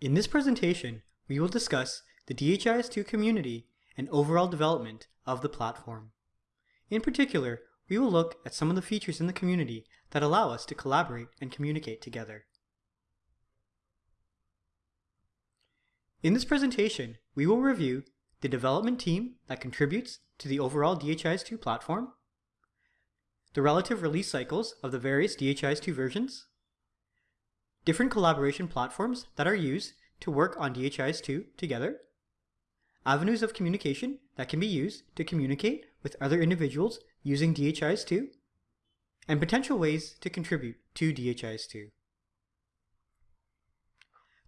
In this presentation, we will discuss the DHIS2 community and overall development of the platform. In particular, we will look at some of the features in the community that allow us to collaborate and communicate together. In this presentation, we will review the development team that contributes to the overall DHIS2 platform, the relative release cycles of the various DHIS2 versions, different collaboration platforms that are used to work on DHIS2 together, avenues of communication that can be used to communicate with other individuals using DHIS2, and potential ways to contribute to DHIS2.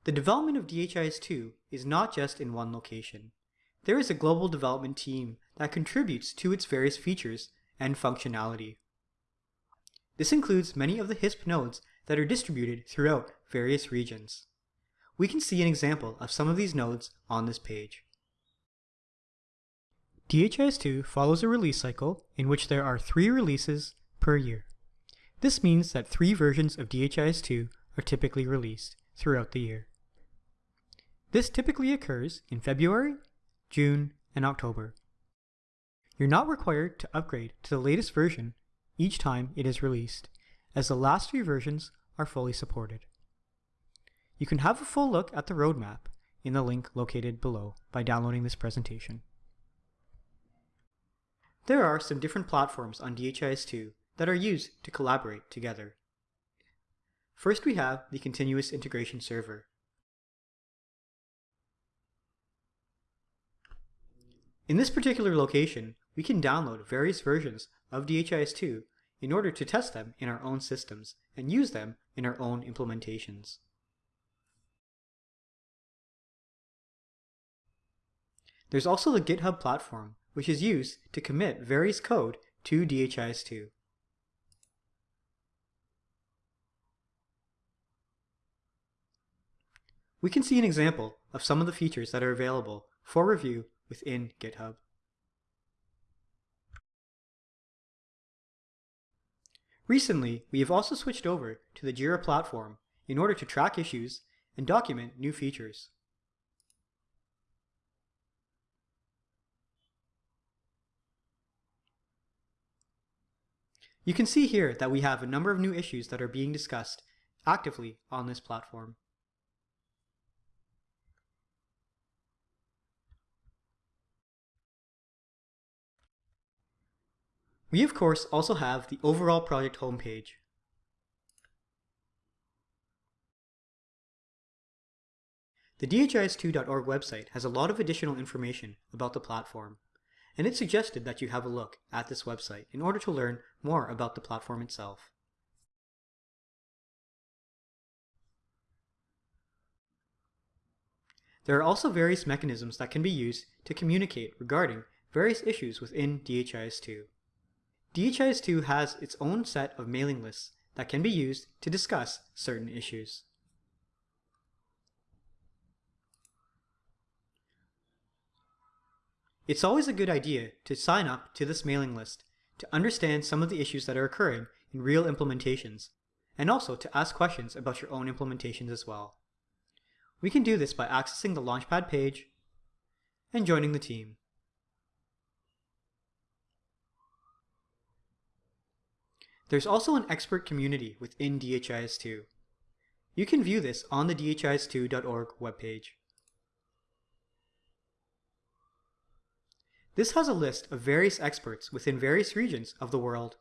The development of DHIS2 is not just in one location. There is a global development team that contributes to its various features and functionality. This includes many of the HISP nodes that are distributed throughout various regions. We can see an example of some of these nodes on this page. DHIS2 follows a release cycle in which there are three releases per year. This means that three versions of DHIS2 are typically released throughout the year. This typically occurs in February, June, and October. You're not required to upgrade to the latest version each time it is released, as the last three versions are fully supported. You can have a full look at the roadmap in the link located below by downloading this presentation. There are some different platforms on DHIS2 that are used to collaborate together. First we have the Continuous Integration Server. In this particular location, we can download various versions of DHIS2 in order to test them in our own systems and use them in our own implementations. There's also the GitHub platform, which is used to commit various code to DHIS2. We can see an example of some of the features that are available for review within GitHub. Recently, we have also switched over to the Jira platform in order to track issues and document new features. You can see here that we have a number of new issues that are being discussed actively on this platform. We of course also have the overall project homepage. The DHIS2.org website has a lot of additional information about the platform, and it's suggested that you have a look at this website in order to learn more about the platform itself. There are also various mechanisms that can be used to communicate regarding various issues within DHIS2. DHIS2 has its own set of mailing lists that can be used to discuss certain issues. It's always a good idea to sign up to this mailing list to understand some of the issues that are occurring in real implementations, and also to ask questions about your own implementations as well. We can do this by accessing the Launchpad page and joining the team. There's also an expert community within DHIS2. You can view this on the dhis2.org webpage. This has a list of various experts within various regions of the world.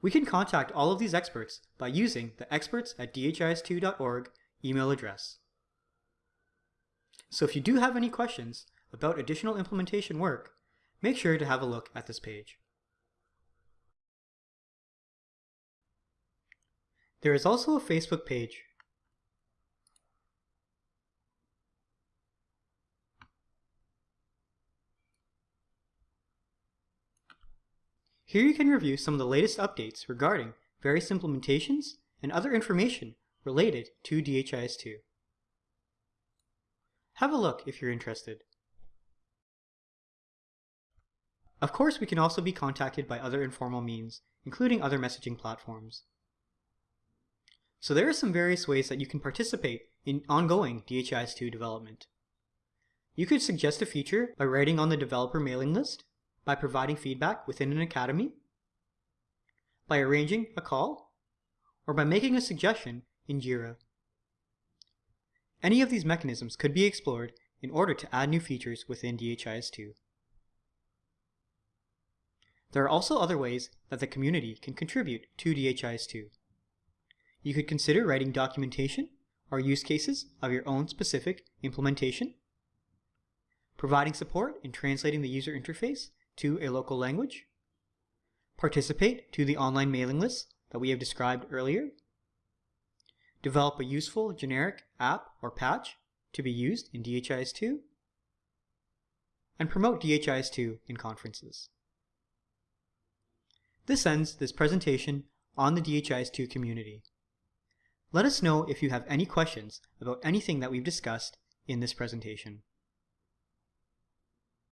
We can contact all of these experts by using the experts at dhis2.org email address. So if you do have any questions about additional implementation work, make sure to have a look at this page. There is also a Facebook page. Here you can review some of the latest updates regarding various implementations and other information related to DHIS2. Have a look if you're interested. Of course, we can also be contacted by other informal means, including other messaging platforms. So there are some various ways that you can participate in ongoing DHIS2 development. You could suggest a feature by writing on the developer mailing list, by providing feedback within an academy, by arranging a call, or by making a suggestion in JIRA. Any of these mechanisms could be explored in order to add new features within DHIS2. There are also other ways that the community can contribute to DHIS2. You could consider writing documentation or use cases of your own specific implementation, providing support in translating the user interface to a local language, participate to the online mailing lists that we have described earlier, develop a useful generic app or patch to be used in DHIS2, and promote DHIS2 in conferences. This ends this presentation on the DHIS2 community. Let us know if you have any questions about anything that we've discussed in this presentation.